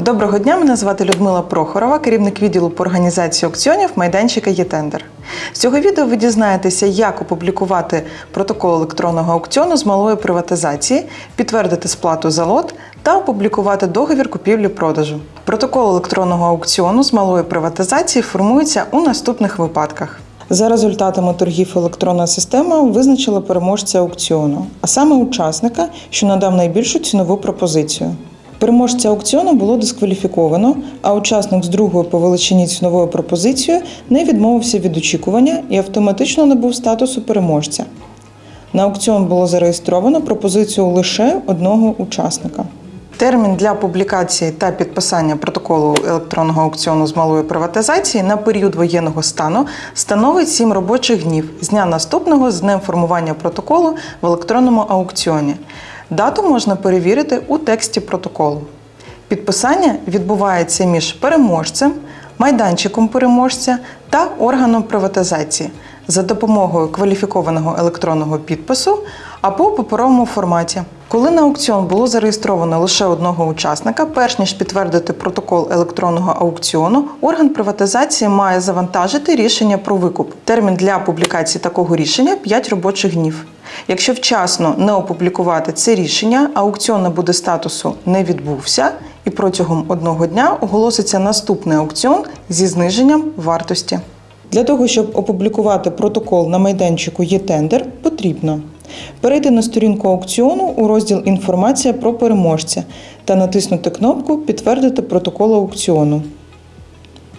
Доброго дня, мене звати Людмила Прохорова, керівник відділу по організації аукціонів майданчика «Єтендер». З цього відео ви дізнаєтеся, як опублікувати протокол електронного аукціону з малої приватизації, підтвердити сплату за лот та опублікувати договір купівлі-продажу. Протокол електронного аукціону з малої приватизації формується у наступних випадках. За результатами торгів електронна система визначила переможця аукціону, а саме учасника, що надав найбільшу цінову пропозицію. Переможця аукціону було дискваліфіковано, а учасник з другою по величині ціновою пропозицією не відмовився від очікування і автоматично набув статусу переможця. На аукціон було зареєстровано пропозицію лише одного учасника. Термін для публікації та підписання протоколу електронного аукціону з малої приватизації на період воєнного стану становить 7 робочих днів з дня наступного з днем формування протоколу в електронному аукціоні. Дату можна перевірити у тексті протоколу. Підписання відбувається між переможцем, майданчиком переможця та органом приватизації за допомогою кваліфікованого електронного підпису або у паперовому форматі. Коли на аукціон було зареєстровано лише одного учасника, перш ніж підтвердити протокол електронного аукціону, орган приватизації має завантажити рішення про викуп. Термін для публікації такого рішення 5 робочих днів. Якщо вчасно не опублікувати це рішення, аукціон набуде статусу не відбувся, і протягом одного дня оголоситься наступний аукціон зі зниженням вартості. Для того, щоб опублікувати протокол на майданчику «Є-тендер», потрібно перейти на сторінку аукціону у розділ Інформація про переможця та натиснути кнопку Підтвердити протокол аукціону.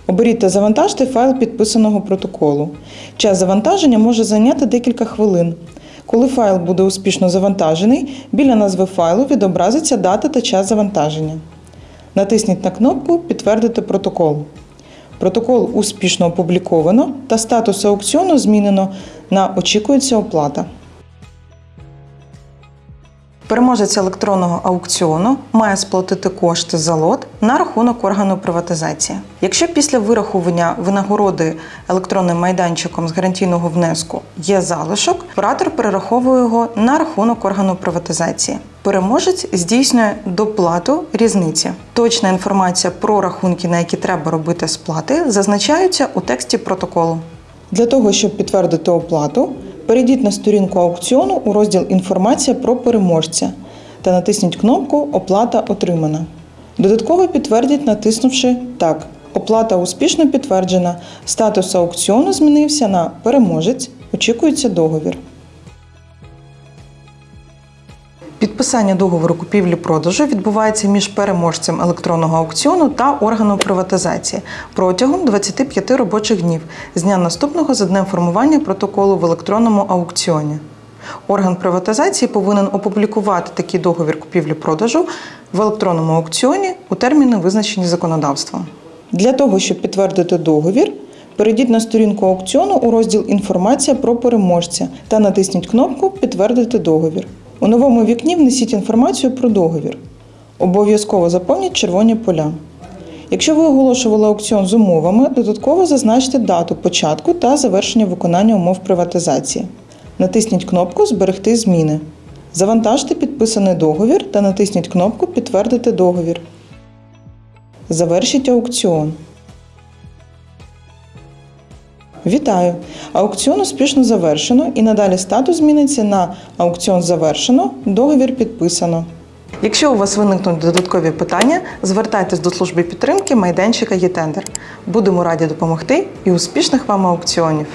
Оберіть та завантажте файл підписаного протоколу. Час завантаження може зайняти декілька хвилин. Коли файл буде успішно завантажений, біля назви файлу відобразиться дата та час завантаження. Натисніть на кнопку Підтвердити протокол. Протокол успішно опубліковано та статус аукціону змінено на Очікується оплата. Переможець електронного аукціону має сплатити кошти за лот на рахунок органу приватизації. Якщо після вирахування винагороди електронним майданчиком з гарантійного внеску є залишок, оператор перераховує його на рахунок органу приватизації. Переможець здійснює доплату різниці. Точна інформація про рахунки, на які треба робити сплати, зазначаються у тексті протоколу. Для того, щоб підтвердити оплату, перейдіть на сторінку аукціону у розділ Інформація про переможця та натисніть кнопку Оплата отримана. Додатково підтвердіть, натиснувши Так. Оплата успішно підтверджена. Статус аукціону змінився на переможець. Очікується договір. Підписання договору купівлі-продажу відбувається між переможцем електронного аукціону та органом приватизації протягом 25 робочих днів з дня наступного за днем формування протоколу в електронному аукціоні. Орган приватизації повинен опублікувати такий договір купівлі-продажу в електронному аукціоні у терміни, визначені законодавством. Для того, щоб підтвердити договір, перейдіть на сторінку аукціону у розділ Інформація про переможця та натисніть кнопку Підтвердити договір. У новому вікні внесіть інформацію про договір. Обов'язково заповніть червоні поля. Якщо ви оголошували аукціон з умовами, додатково зазначте дату початку та завершення виконання умов приватизації. Натисніть кнопку Зберегти зміни. Завантажте підписаний договір та натисніть кнопку Підтвердити договір. Завершіть аукціон. Вітаю! Аукціон успішно завершено і надалі статус зміниться на аукціон завершено, договір підписано. Якщо у вас виникнуть додаткові питання, звертайтесь до служби підтримки майданчика «Єтендер». Будемо раді допомогти і успішних вам аукціонів!